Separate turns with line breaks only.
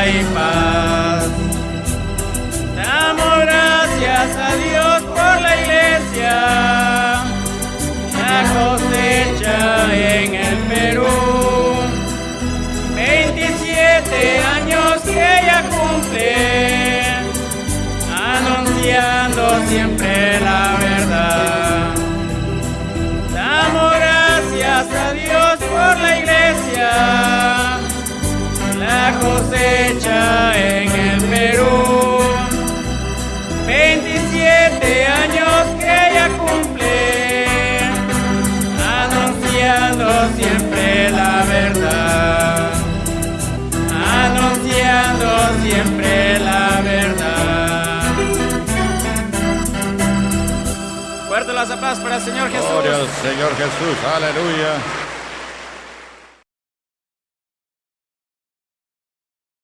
vida y paz. Damos gracias a Dios por la iglesia, la cosecha en el Perú. 27 años que ella cumple, anunciando siempre 27 años que ella cumple, anunciando siempre la verdad, anunciando siempre la verdad. Fuerte las aplausos para el Señor Jesús.
Gloria al Señor Jesús, aleluya.